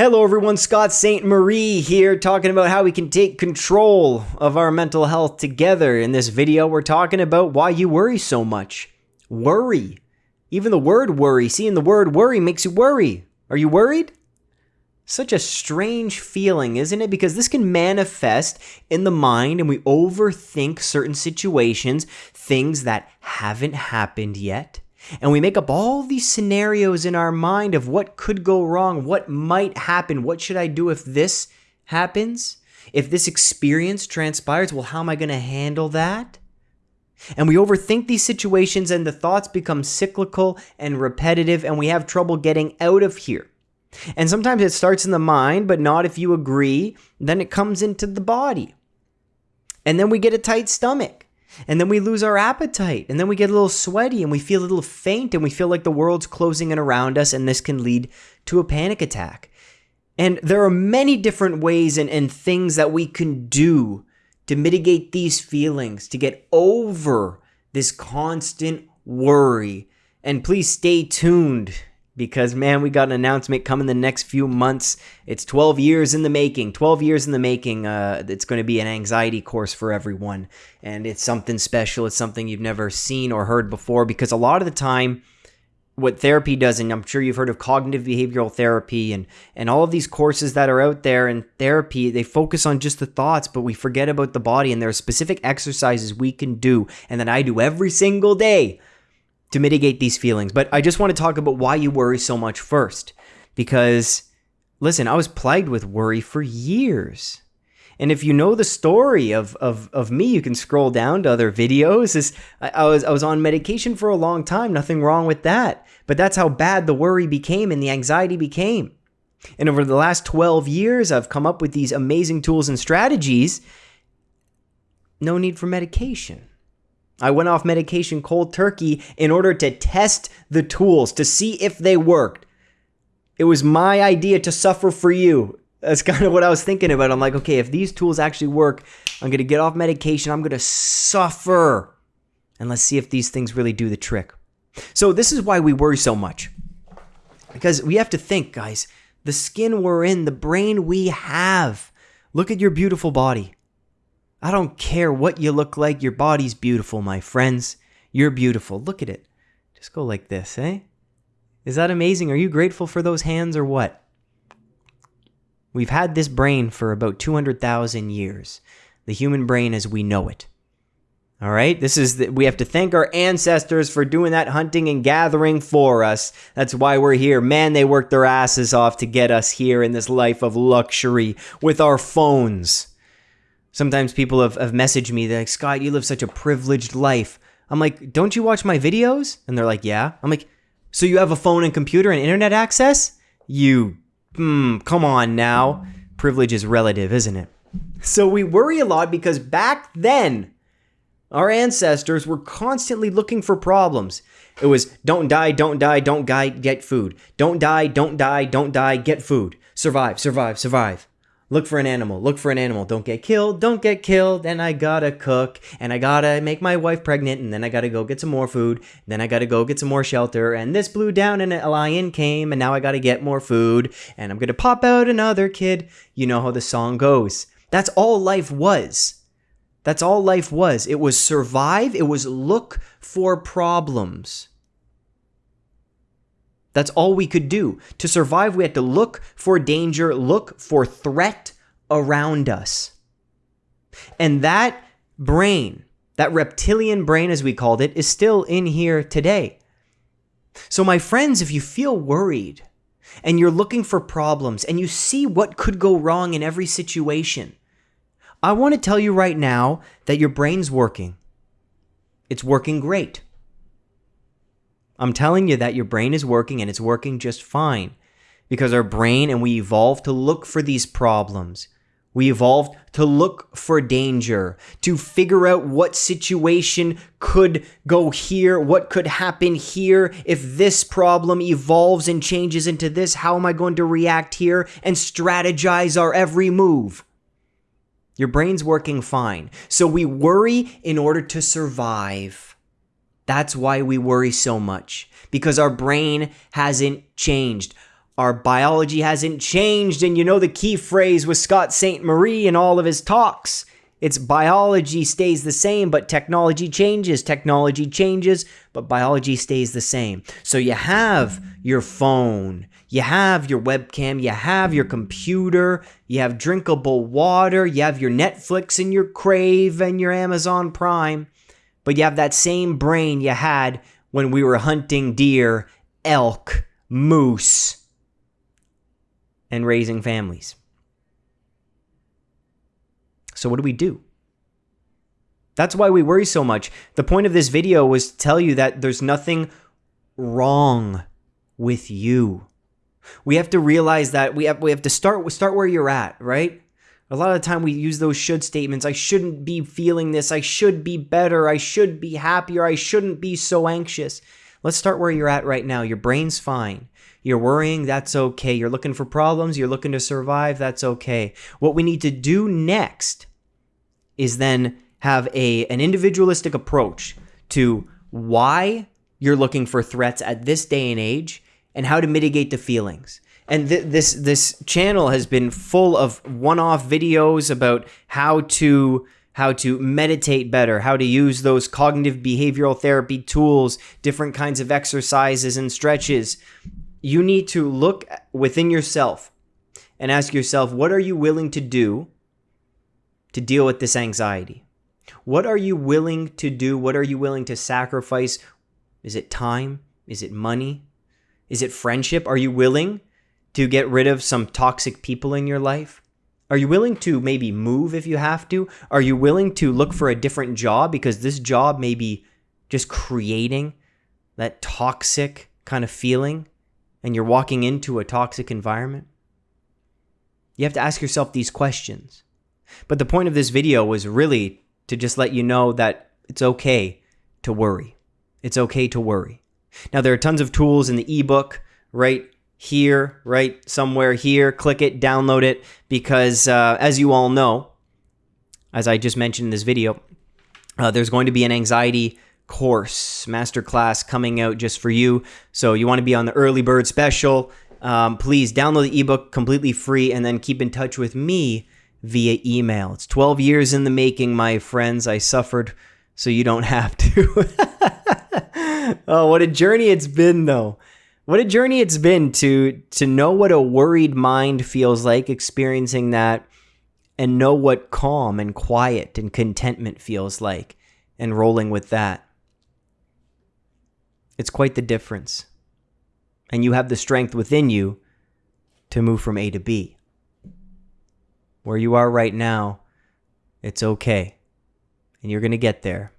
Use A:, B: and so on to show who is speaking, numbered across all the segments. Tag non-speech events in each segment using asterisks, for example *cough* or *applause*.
A: Hello, everyone. Scott Ste Marie here, talking about how we can take control of our mental health together. In this video, we're talking about why you worry so much. Worry. Even the word worry, seeing the word worry makes you worry. Are you worried? Such a strange feeling, isn't it? Because this can manifest in the mind and we overthink certain situations, things that haven't happened yet and we make up all these scenarios in our mind of what could go wrong, what might happen, what should I do if this happens? If this experience transpires, well, how am I going to handle that? And we overthink these situations, and the thoughts become cyclical and repetitive, and we have trouble getting out of here. And sometimes it starts in the mind, but not if you agree. Then it comes into the body. And then we get a tight stomach. And then we lose our appetite. And then we get a little sweaty and we feel a little faint and we feel like the world's closing in around us. And this can lead to a panic attack. And there are many different ways and, and things that we can do to mitigate these feelings, to get over this constant worry. And please stay tuned because man, we got an announcement coming the next few months. It's 12 years in the making. 12 years in the making. Uh, it's going to be an anxiety course for everyone, and it's something special. It's something you've never seen or heard before. Because a lot of the time, what therapy does, and I'm sure you've heard of cognitive behavioral therapy and and all of these courses that are out there in therapy, they focus on just the thoughts, but we forget about the body. And there are specific exercises we can do, and that I do every single day to mitigate these feelings. But I just want to talk about why you worry so much first. Because, listen, I was plagued with worry for years. And if you know the story of, of, of me, you can scroll down to other videos. Is I, I, was I was on medication for a long time, nothing wrong with that. But that's how bad the worry became and the anxiety became. And over the last 12 years, I've come up with these amazing tools and strategies. No need for medication. I went off medication cold turkey in order to test the tools to see if they worked. It was my idea to suffer for you. That's *laughs* kind of what I was thinking about. I'm like, okay, if these tools actually work, I'm going to get off medication. I'm going to suffer. And let's see if these things really do the trick. So, this is why we worry so much. Because we have to think, guys, the skin we're in, the brain we have. Look at your beautiful body. I don't care what you look like. Your body's beautiful, my friends. You're beautiful. Look at it. Just go like this, eh? Is that amazing? Are you grateful for those hands or what? We've had this brain for about 200,000 years. The human brain as we know it. All right? This is the, we have to thank our ancestors for doing that hunting and gathering for us. That's why we're here. Man, they worked their asses off to get us here in this life of luxury with our phones. Sometimes people have, have messaged me, they're like, Scott, you live such a privileged life. I'm like, don't you watch my videos? And they're like, yeah. I'm like, so you have a phone and computer and internet access? You, hmm, come on now. Privilege is relative, isn't it? So we worry a lot because back then, our ancestors were constantly looking for problems. It was don't die, don't die, don't die, get food. Don't die, don't die, don't die, get food. Survive, survive, survive. Look for an animal. Look for an animal. Don't get killed. Don't get killed. And I gotta cook. And I gotta make my wife pregnant. And then I gotta go get some more food. Then I gotta go get some more shelter. And this blew down and a lion came. And now I gotta get more food. And I'm gonna pop out another kid. You know how the song goes. That's all life was. That's all life was. It was survive. It was look for problems. That's all we could do. To survive, we had to look for danger, look for threat around us. And that brain, that reptilian brain, as we called it, is still in here today. So, my friends, if you feel worried and you're looking for problems and you see what could go wrong in every situation, I want to tell you right now that your brain's working. It's working great. I'm telling you that your brain is working and it's working just fine because our brain and we evolved to look for these problems. We evolved to look for danger, to figure out what situation could go here, what could happen here. If this problem evolves and changes into this, how am I going to react here and strategize our every move? Your brain's working fine. So we worry in order to survive. That's why we worry so much, because our brain hasn't changed. our biology hasn't changed. And you know the key phrase with Scott Ste Marie in all of his talks. It's biology stays the same, but technology changes. Technology changes, but biology stays the same. So you have your phone, you have your webcam, you have your computer, you have drinkable water, you have your Netflix and your Crave and your Amazon Prime, but you have that same brain you had when we were hunting deer, elk, moose, and raising families. So, what do we do? That's why we worry so much. The point of this video was to tell you that there's nothing wrong with you. We have to realize that we have we have to start start where you're at, right? A lot of the time we use those should statements. I shouldn't be feeling this. I should be better. I should be happier. I shouldn't be so anxious. Let's start where you're at right now. Your brain's fine. You're worrying, that's okay. You're looking for problems, you're looking to survive, that's okay. What we need to do next is then have a an individualistic approach to why you're looking for threats at this day and age and how to mitigate the feelings. And th- this this channel has been full of one-off videos about how to how to meditate better, how to use those cognitive behavioral therapy tools, different kinds of exercises and stretches. You need to look within yourself and ask yourself, what are you willing to do to deal with this anxiety? What are you willing to do? What are you willing to sacrifice? Is it time? Is it money? Is it friendship? Are you willing to get rid of some toxic people in your life? Are you willing to maybe move if you have to? Are you willing to look for a different job because this job may be just creating that toxic kind of feeling and you're walking into a toxic environment? You have to ask yourself these questions. But the point of this video was really to just let you know that it's okay to worry. It's okay to worry. Now, there are tons of tools in the ebook right here, right somewhere here. Click it, download it, because uh, as you all know, as I just mentioned in this video, uh, there's going to be an anxiety course, masterclass coming out just for you. So you want to be on the early bird special. Um, please download the ebook completely free and then keep in touch with me via email. It's 12 years in the making, my friends. I suffered so you don't *laughs* have to. *laughs* oh, what a journey it's been, though. What a journey it's been to to know what a worried mind feels like experiencing that and know what calm and quiet and contentment feels like and rolling with that. It's quite the difference. And you have the strength within you to move from A to B. Where you are right now, it's okay. And you're going to get there.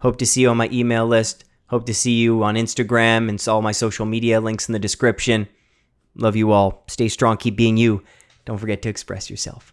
A: Hope to see you on my email list. Hope to see you on Instagram and all my social media links in the description. Love you all. Stay strong. Keep being you. Don't forget to express yourself.